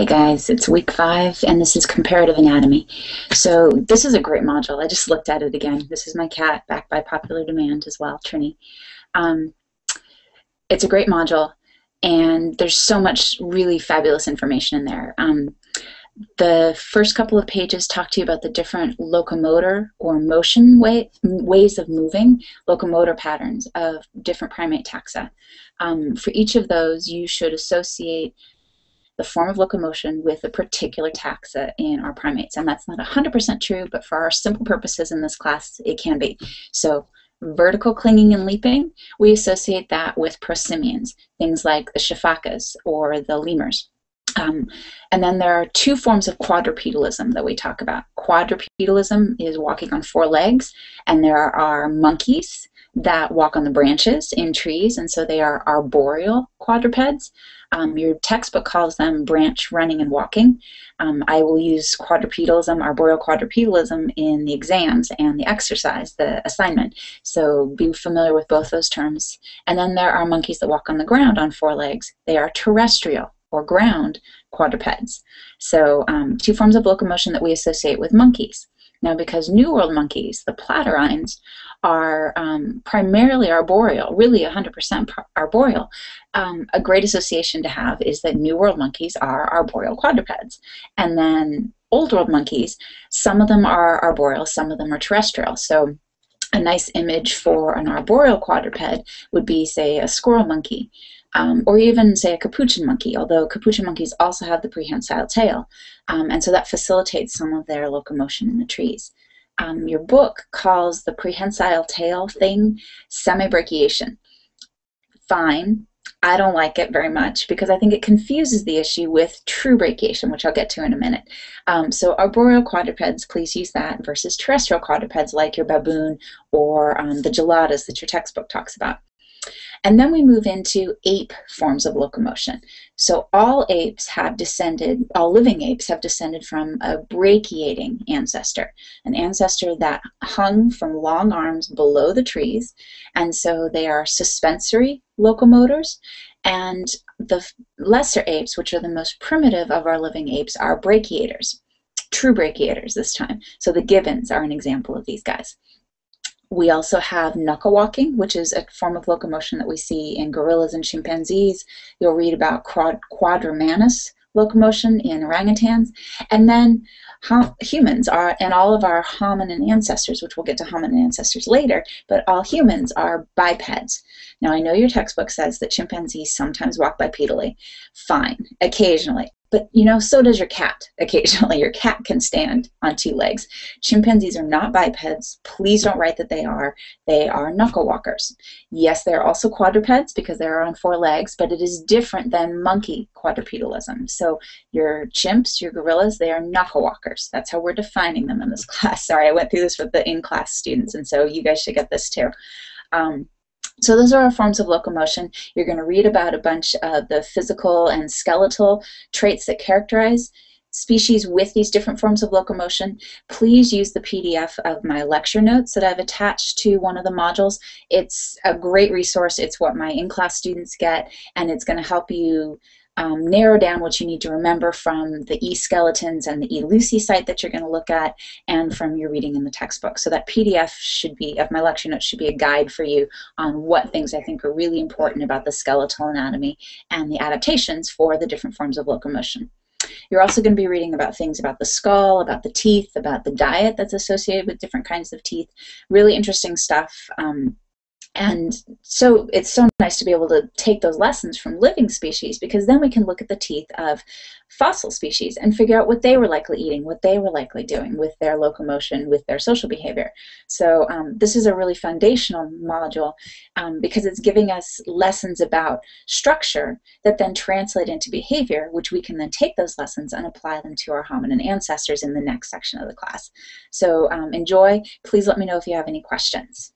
Hey guys, it's week five and this is comparative anatomy. So this is a great module. I just looked at it again. This is my cat, back by popular demand as well, Trini. Um, it's a great module and there's so much really fabulous information in there. Um, the first couple of pages talk to you about the different locomotor or motion way, ways of moving, locomotor patterns of different primate taxa. Um, for each of those, you should associate the form of locomotion with a particular taxa in our primates. And that's not 100% true, but for our simple purposes in this class, it can be. So vertical clinging and leaping, we associate that with prosimians, things like the sifakas or the lemurs. Um, and then there are two forms of quadrupedalism that we talk about. Quadrupedalism is walking on four legs, and there are monkeys that walk on the branches in trees, and so they are arboreal quadrupeds. Um, your textbook calls them branch running and walking. Um, I will use quadrupedalism, arboreal quadrupedalism in the exams and the exercise, the assignment. So be familiar with both those terms. And then there are monkeys that walk on the ground on four legs. They are terrestrial or ground quadrupeds. So um, two forms of locomotion that we associate with monkeys. Now, because New World monkeys, the platyrrhines, are um, primarily arboreal, really 100% arboreal, um, a great association to have is that New World monkeys are arboreal quadrupeds. And then Old World monkeys, some of them are arboreal, some of them are terrestrial. So a nice image for an arboreal quadruped would be, say, a squirrel monkey. Um, or even say a capuchin monkey, although capuchin monkeys also have the prehensile tail, um, and so that facilitates some of their locomotion in the trees um, your book calls the prehensile tail thing semibrachiation. Fine. I don't like it very much because I think it confuses the issue with true brachiation, which I'll get to in a minute. Um, so arboreal quadrupeds, please use that versus terrestrial quadrupeds like your baboon or um, the geladas that your textbook talks about. And then we move into ape forms of locomotion. So all apes have descended, all living apes have descended from a brachiating ancestor, an ancestor that hung from long arms below the trees. And so they are suspensory locomotors. And the lesser apes, which are the most primitive of our living apes, are brachiators, true brachiators this time. So the gibbons are an example of these guys. We also have knuckle walking, which is a form of locomotion that we see in gorillas and chimpanzees. You'll read about quad quadrumanous locomotion in orangutans. And then humans are, and all of our hominin ancestors, which we'll get to hominin ancestors later, but all humans are bipeds. Now, I know your textbook says that chimpanzees sometimes walk bipedally. Fine, occasionally. But you know, so does your cat occasionally. Your cat can stand on two legs. Chimpanzees are not bipeds. Please don't write that they are. They are knuckle walkers. Yes, they're also quadrupeds because they're on four legs, but it is different than monkey quadrupedalism. So your chimps, your gorillas, they are knuckle walkers. That's how we're defining them in this class. Sorry, I went through this with the in-class students, and so you guys should get this too. Um, so those are our forms of locomotion. You're going to read about a bunch of the physical and skeletal traits that characterize species with these different forms of locomotion. Please use the PDF of my lecture notes that I've attached to one of the modules. It's a great resource. It's what my in-class students get, and it's going to help you um, narrow down what you need to remember from the e-skeletons and the e-Lucy site that you're going to look at and from your reading in the textbook. So that PDF should be, of my lecture notes, should be a guide for you on what things I think are really important about the skeletal anatomy and the adaptations for the different forms of locomotion. You're also going to be reading about things about the skull, about the teeth, about the diet that's associated with different kinds of teeth. Really interesting stuff. Um, and so it's so nice to be able to take those lessons from living species because then we can look at the teeth of fossil species and figure out what they were likely eating, what they were likely doing with their locomotion, with their social behavior. So um, this is a really foundational module um, because it's giving us lessons about structure that then translate into behavior, which we can then take those lessons and apply them to our hominin ancestors in the next section of the class. So um, enjoy. Please let me know if you have any questions.